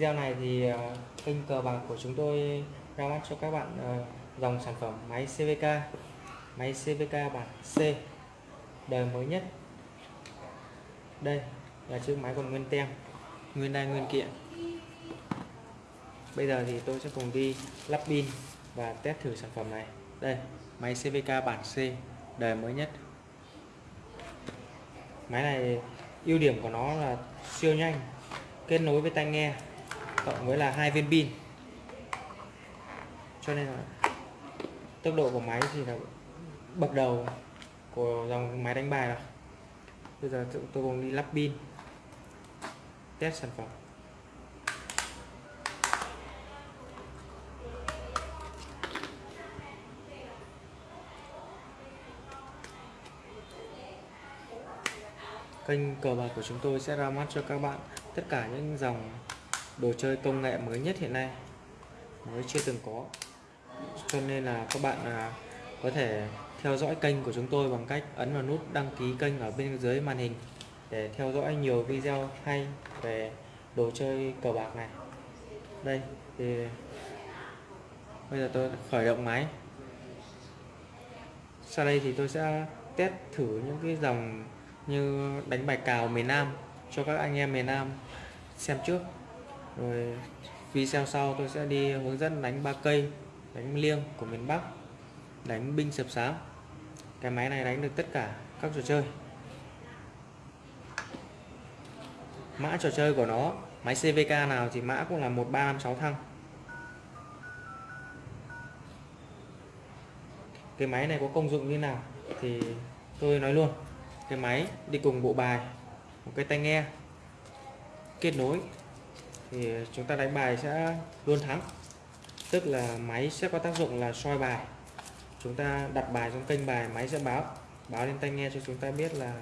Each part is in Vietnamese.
video này thì ờ, kênh cờ bạc của chúng tôi ra mắt cho các bạn ờ, dòng sản phẩm máy CVK máy CVK bản C, đời mới nhất. Đây là chiếc máy còn nguyên tem, nguyên đai nguyên kiện. Bây giờ thì tôi sẽ cùng đi lắp pin và test thử sản phẩm này. Đây, máy CVK bản C, đời mới nhất. Máy này ưu điểm của nó là siêu nhanh, kết nối với tai nghe cộng với là hai viên pin. Cho nên là tốc độ của máy thì là bậc đầu của dòng máy đánh bài rồi. Bây giờ tôi cùng đi lắp pin, test sản phẩm. Kênh cờ bạc của chúng tôi sẽ ra mắt cho các bạn tất cả những dòng đồ chơi công nghệ mới nhất hiện nay. Mới chưa từng có. Cho nên là các bạn à, có thể theo dõi kênh của chúng tôi bằng cách ấn vào nút đăng ký kênh ở bên dưới màn hình để theo dõi nhiều video hay về đồ chơi cờ bạc này. Đây thì bây giờ tôi khởi động máy. Sau đây thì tôi sẽ test thử những cái dòng như đánh bài cào miền Nam cho các anh em miền Nam xem trước rồi video sau tôi sẽ đi hướng dẫn đánh ba cây, đánh liêng của miền Bắc, đánh binh sập sám cái máy này đánh được tất cả các trò chơi. Mã trò chơi của nó, máy CVK nào thì mã cũng là 1356 thăng. Cái máy này có công dụng như nào thì tôi nói luôn. Cái máy đi cùng bộ bài, một cái tai nghe kết nối thì chúng ta đánh bài sẽ luôn thắng. Tức là máy sẽ có tác dụng là soi bài. Chúng ta đặt bài trong kênh bài, máy sẽ báo. Báo lên tai nghe cho chúng ta biết là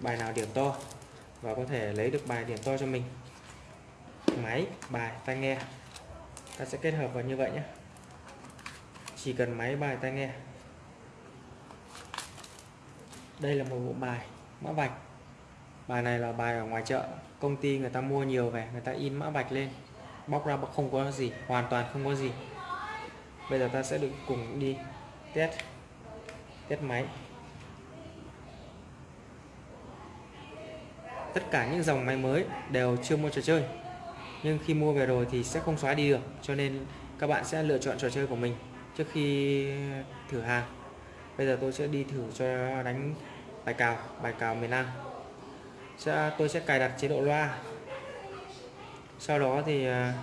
bài nào điểm to và có thể lấy được bài điểm to cho mình. Máy, bài, tai nghe. Ta sẽ kết hợp vào như vậy nhé. Chỉ cần máy, bài, tai nghe. Đây là một bộ bài mã vạch bài này là bài ở ngoài chợ. Công ty người ta mua nhiều về, người ta in mã vạch lên. Bóc ra không có gì, hoàn toàn không có gì. Bây giờ ta sẽ được cùng đi test test máy. Tất cả những dòng máy mới đều chưa mua trò chơi. Nhưng khi mua về rồi thì sẽ không xóa đi được, cho nên các bạn sẽ lựa chọn trò chơi của mình trước khi thử hàng. Bây giờ tôi sẽ đi thử cho đánh bài cào bài cào miền Nam sẽ, tôi sẽ cài đặt chế độ loa. Sau đó thì à,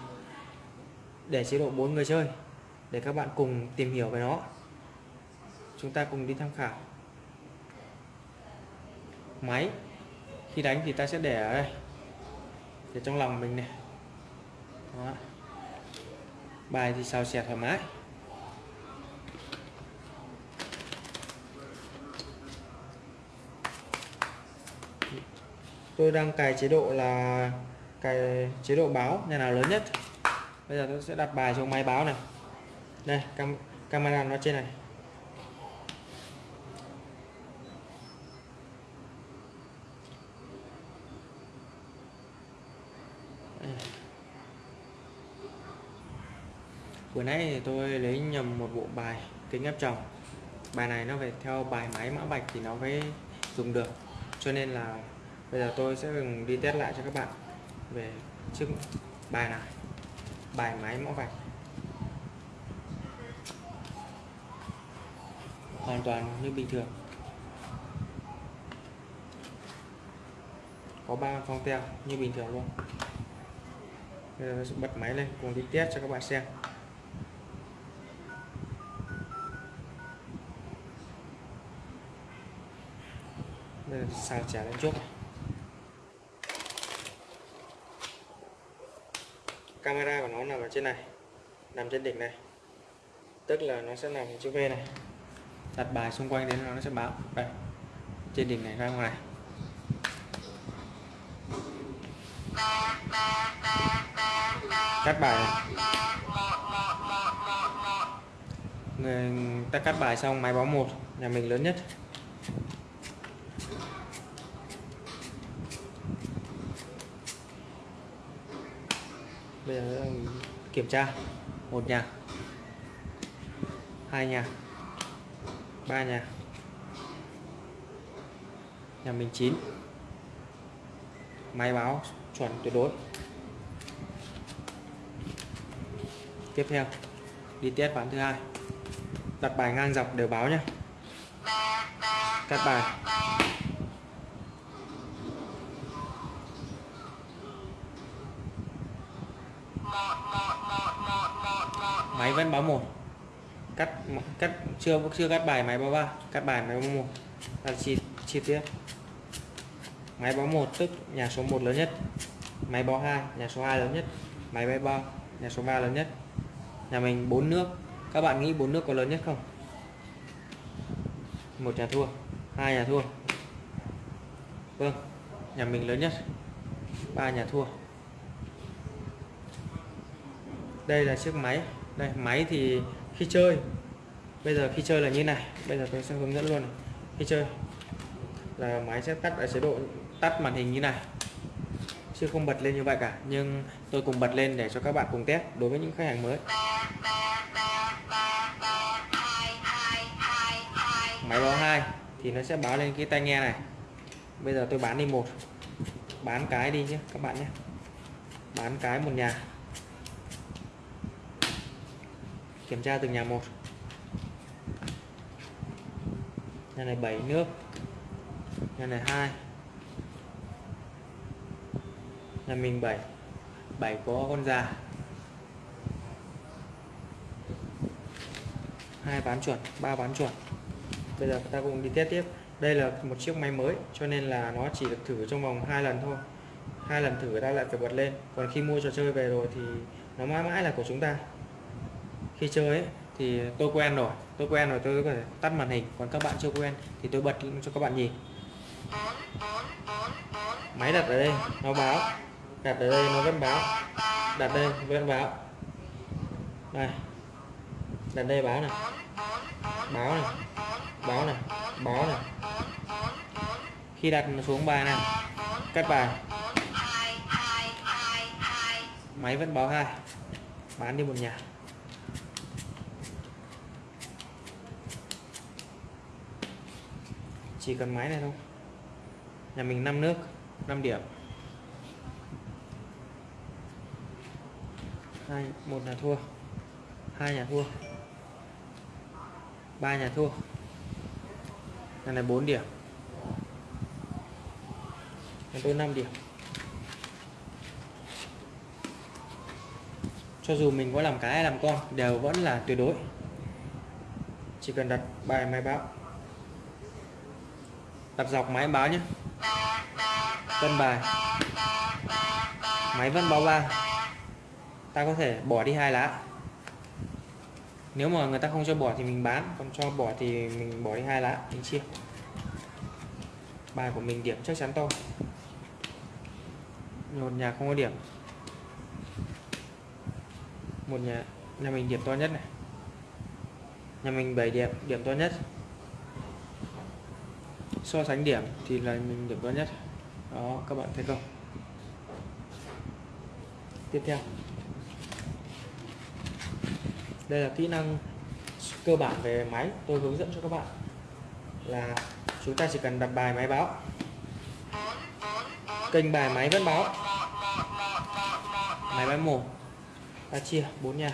để chế độ bốn người chơi, để các bạn cùng tìm hiểu về nó. Chúng ta cùng đi tham khảo. Máy, khi đánh thì ta sẽ để ở đây. Để trong lòng mình này. Đó. bài thì xào xẹt thoải mái. Tôi đang cài chế độ là cài chế độ báo, nhà nào lớn nhất. Bây giờ tôi sẽ đặt bài xuống máy báo này. Đây, cam, camera nó trên này. Vừa nãy thì tôi lấy nhầm một bộ bài kính áp tròng. Bài này nó phải theo bài máy mã vạch thì nó mới dùng được. Cho nên là bây giờ tôi sẽ đi test lại cho các bạn về chiếc bài này. Bài máy mã vạch. Hoàn toàn như bình thường. Có ba phong teo như bình thường luôn. Bây giờ sẽ bật máy lên, cùng đi test cho các bạn xem. Bây giờ xào trả lên trước. Camera của nó nằm ở trên này, nằm trên đỉnh này. Tức là nó sẽ nằm chữ V này. Đặt bài xung quanh đến nó sẽ báo. Đây, trên đỉnh này ra ngoài này. Cắt bài này. Người ta cắt bài xong, máy báo một, nhà mình lớn nhất. Bây giờ kiểm tra. Một nhà. Hai nhà. Ba nhà. Nhà mình chín. Máy báo chuẩn tuyệt đối. Tiếp theo, đi test ván thứ hai. Đặt bài ngang dọc đều báo nhé cắt bài. Máy vẫn báo một. Cắt cắt, chưa chưa cắt bài, máy báo ba. Cắt bài, máy báo một. Là chi chi tiết. Máy báo một, tức nhà số 1 lớn nhất. Máy báo 2 nhà số 2 lớn nhất. Máy báo 3 nhà số 3 lớn nhất. Nhà mình bốn nước. Các bạn nghĩ bốn nước có lớn nhất không? Một nhà thua, hai nhà thua. Vâng nhà mình lớn nhất. Ba nhà thua. Đây là chiếc máy đây, máy thì khi chơi. Bây giờ khi chơi là như này. Bây giờ tôi sẽ hướng dẫn luôn này. khi chơi là máy sẽ tắt ở chế độ tắt màn hình như này. Chứ không bật lên như vậy cả. Nhưng tôi cùng bật lên để cho các bạn cùng test đối với những khách hàng mới. Máy báo hai thì nó sẽ báo lên cái tai nghe này. Bây giờ tôi bán đi một. Bán cái đi nhé, các bạn nhé. Bán cái một nhà. Kiểm tra từng nhà một. Nhà này 7 nước. Nhà này hai. Nhà mình 7 7 có con già. Hai bán chuẩn, ba bán chuẩn. Bây giờ ta cùng đi test tiếp. Đây là một chiếc máy mới, cho nên là nó chỉ được thử trong vòng hai lần thôi. Hai lần thử ta lại phải bật lên. Còn khi mua trò chơi về rồi thì nó mãi mãi là của chúng ta khi chơi ấy, thì tôi quen rồi tôi quen rồi tôi có thể tắt màn hình còn các bạn chưa quen thì tôi bật cho các bạn nhìn. Máy đặt ở đây nó báo. Đặt ở đây nó vẫn báo. Đặt đây vẫn báo. Đây. Đặt đây báo này. Báo này. Báo này. Báo này. Khi đặt xuống bài này cắt bài. Máy vẫn báo hai. Bán đi một nhà. Chỉ cần máy này thôi. Nhà mình 5 nước 5 điểm. Hai, một nhà thua. Hai nhà thua. Ba nhà thua. Nhà này 4 điểm. Nhà tôi 5 điểm. Cho dù mình có làm cái hay làm con, đều vẫn là tuyệt đối. Chỉ cần đặt bài máy báo đặt dọc máy báo nhé. Cân bài. Máy vẫn báo ba. Ta có thể bỏ đi hai lá. Nếu mà người ta không cho bỏ thì mình bán, còn cho bỏ thì mình bỏ đi hai lá. Mình chia. Bài của mình điểm chắc chắn to. Một nhà không có điểm. Một nhà nhà mình điểm to nhất này. Nhà mình 7 điểm điểm to nhất so sánh điểm thì là mình điểm cao nhất. Đó, các bạn thấy không? Tiếp theo. Đây là kỹ năng cơ bản về máy. Tôi hướng dẫn cho các bạn là chúng ta chỉ cần đặt bài máy báo. Kênh bài máy vẫn báo. Máy báo một ta chia bốn nhà.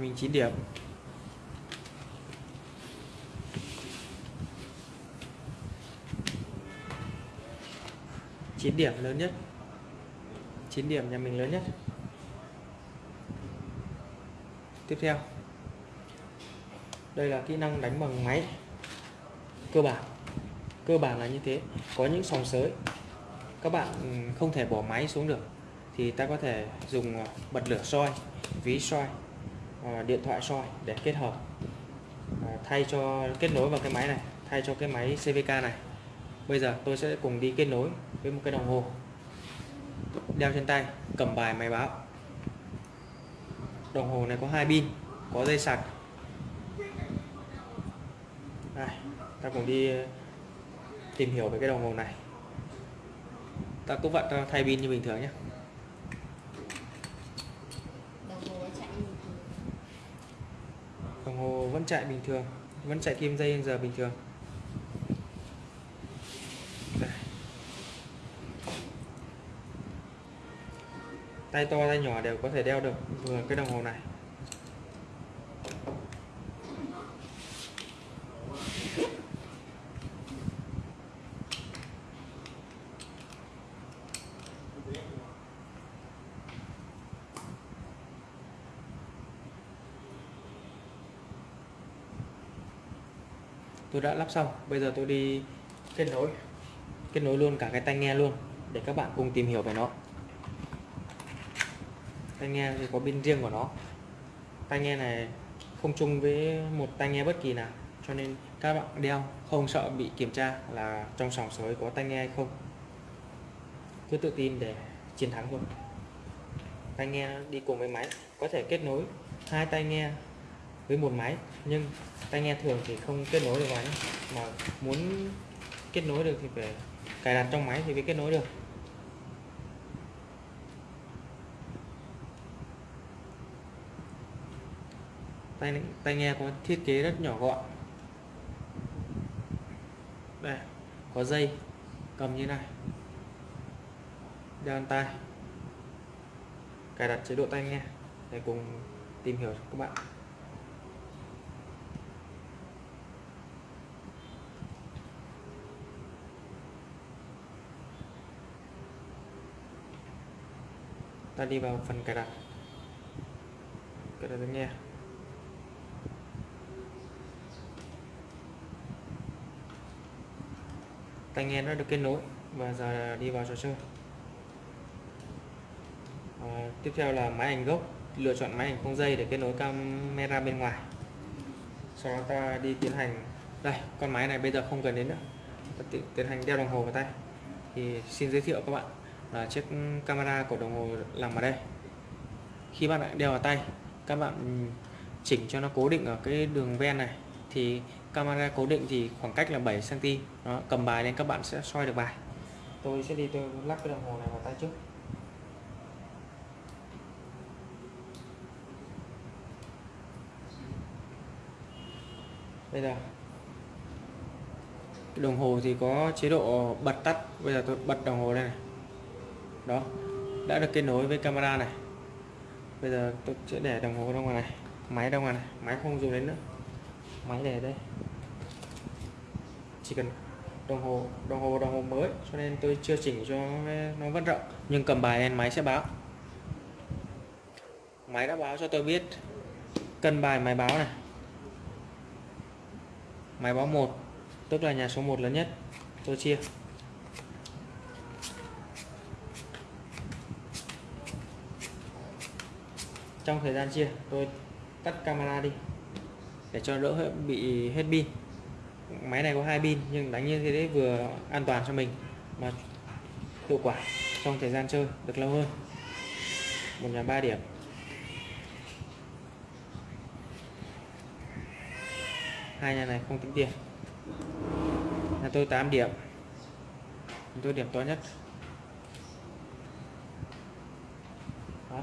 Mình 9 điểm. Chín điểm lớn nhất. 9 điểm nhà mình lớn nhất. Tiếp theo. Đây là kỹ năng đánh bằng máy. Cơ bản. Cơ bản là như thế. Có những sòng sới. Các bạn ừ, không thể bỏ máy xuống được. Thì ta có thể dùng ờ, bật lửa soi, ví soi. Ờ, điện thoại soi để kết hợp. Ờ, thay cho kết nối vào cái máy này, thay cho cái máy CVK này. Bây giờ tôi sẽ cùng đi kết nối với một cái đồng hồ. Đeo trên tay, cầm bài máy báo. Đồng hồ này có hai pin, có dây sạc. Đây, ta cùng đi ờ, tìm hiểu về cái đồng hồ này. Ta cũng vặn thay pin như bình thường nhé đồng hồ chạy như thường đồng hồ vẫn chạy bình thường, vẫn chạy kim dây giờ bình thường Đây. tay to, tay nhỏ đều có thể đeo được vừa cái đồng hồ này tôi đã lắp xong, bây giờ tôi đi kết nối. Kết nối luôn cả cái tai nghe luôn, để các bạn cùng tìm hiểu về nó. Tai nghe thì có pin riêng của nó. Tai nghe này không chung với một tai nghe bất kỳ nào, cho nên các bạn đeo, không sợ bị kiểm tra là trong sòng sới có tai nghe hay không. Cứ tự tin để chiến thắng thôi. Tai nghe đi cùng với máy, có thể kết nối hai tai nghe với một máy. Nhưng tai nghe thường thì không kết nối được vào nhé. Mà muốn kết nối được thì phải cài đặt trong máy thì mới kết nối được. Tai tai nghe có thiết kế rất nhỏ gọn. Đây, có dây, cầm như này. Đeo tai. Cài đặt chế độ tai nghe để cùng tìm hiểu cho các bạn. Ta đi vào phần cài đặt. Cài đặt tai nghe. Tai nghe đã được kết nối và giờ đi vào trò chơi. À, tiếp theo là máy ảnh gốc lựa chọn máy ảnh không dây để kết nối camera bên ngoài. Sau đó ta đi tiến hành đây con máy này bây giờ không cần đến nữa. Ta tiến hành đeo đồng hồ vào tay. Thì xin giới thiệu các bạn là chiếc camera của đồng hồ nằm ở đây. Khi bạn đeo vào tay các bạn chỉnh cho nó cố định ở cái đường ven này. Thì camera cố định thì khoảng cách là 7 cm đó, cầm bài lên các bạn sẽ soi được bài. Tôi sẽ đi tôi lắp cái đồng hồ này vào tay trước. Bây giờ. Đồng hồ thì có chế độ bật tắt. Bây giờ tôi bật đồng hồ đây này đó. Đã được kết nối với camera này. Bây giờ tôi sẽ để đồng hồ ra ngoài này. Máy ra ngoài này. Máy không dùng đến nữa. Máy để đây. Chỉ cần đồng hồ đồng hồ đồng hồ mới. Cho nên tôi chưa chỉnh cho nó vẫn rộng nhưng cầm bài lên, máy sẽ báo. Máy đã báo cho tôi biết cân bài máy báo này. Máy báo 1 tức là nhà số 1 lớn nhất. Tôi chia. Trong thời gian chia, tôi tắt camera đi, để cho đỡ bị hết pin. Máy này có hai pin, nhưng đánh như thế đấy vừa an toàn cho mình, mà hiệu quả trong thời gian chơi được lâu hơn. Một nhà ba điểm. Hai nhà này không tính tiền. Nhà tôi 8 điểm. Tôi điểm to nhất Đấy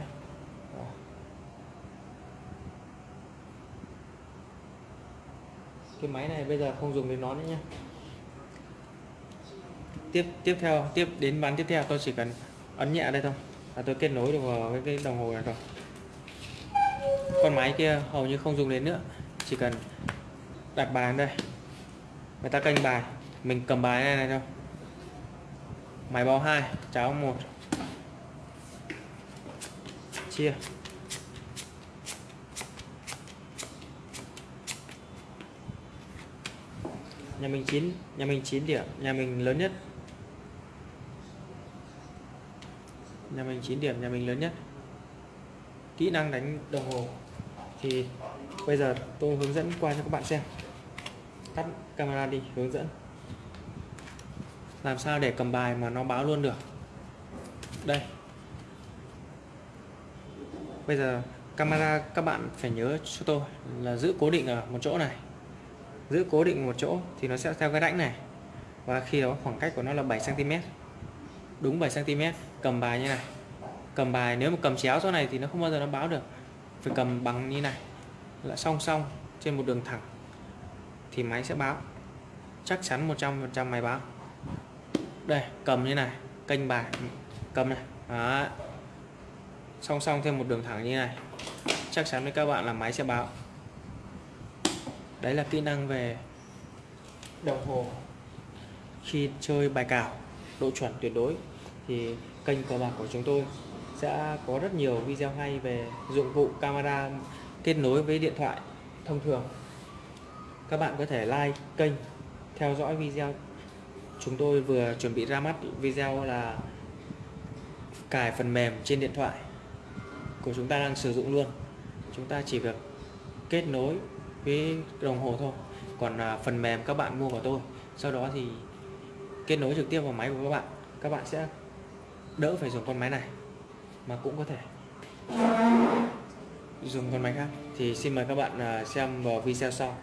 cái máy này, bây giờ không dùng đến nó nữa nhé tiếp tiếp theo, tiếp đến bán tiếp theo, tôi chỉ cần ấn nhẹ đây thôi. Là tôi kết nối được vào cái cái đồng hồ này rồi con máy kia hầu như không dùng đến nữa. Chỉ cần đặt bài đây. Người ta canh bài. Mình cầm bài này này thôi. Máy báo 2 cháo 1 chia. Nhà mình 9 nhà mình 9 điểm, nhà mình lớn nhất. Nhà mình 9 điểm, nhà mình lớn nhất. Kỹ năng đánh đồng hồ. Thì bây giờ tôi hướng dẫn qua cho các bạn xem. Tắt camera đi, hướng dẫn. Làm sao để cầm bài mà nó báo luôn được. Đây. Bây giờ camera các bạn phải nhớ cho tôi là giữ cố định ở một chỗ này giữ cố định một chỗ thì nó sẽ theo cái rãnh này. Và khi đó khoảng cách của nó là 7 cm đúng 7 cm cầm bài như này. Cầm bài, nếu mà cầm chéo chỗ này thì nó không bao giờ nó báo được. Phải cầm bằng như này. Là song song trên một đường thẳng thì máy sẽ báo. Chắc chắn 100% máy báo. Đây, cầm như này, kênh bài, cầm này. Đó. song song thêm một đường thẳng như này. Chắc chắn với các bạn là máy sẽ báo đấy là kỹ năng về đồng hồ. Khi chơi bài cào, độ chuẩn tuyệt đối, thì kênh cờ bạc của chúng tôi sẽ có rất nhiều video hay về dụng cụ camera kết nối với điện thoại thông thường. Các bạn có thể like kênh, theo dõi video. Chúng tôi vừa chuẩn bị ra mắt video là cài phần mềm trên điện thoại của chúng ta đang sử dụng luôn. Chúng ta chỉ việc kết nối với đồng hồ thôi. Còn à, phần mềm các bạn mua của tôi. Sau đó thì kết nối trực tiếp vào máy của các bạn. Các bạn sẽ đỡ phải dùng con máy này mà cũng có thể dùng con máy khác. Thì xin mời các bạn à, xem vào video sau.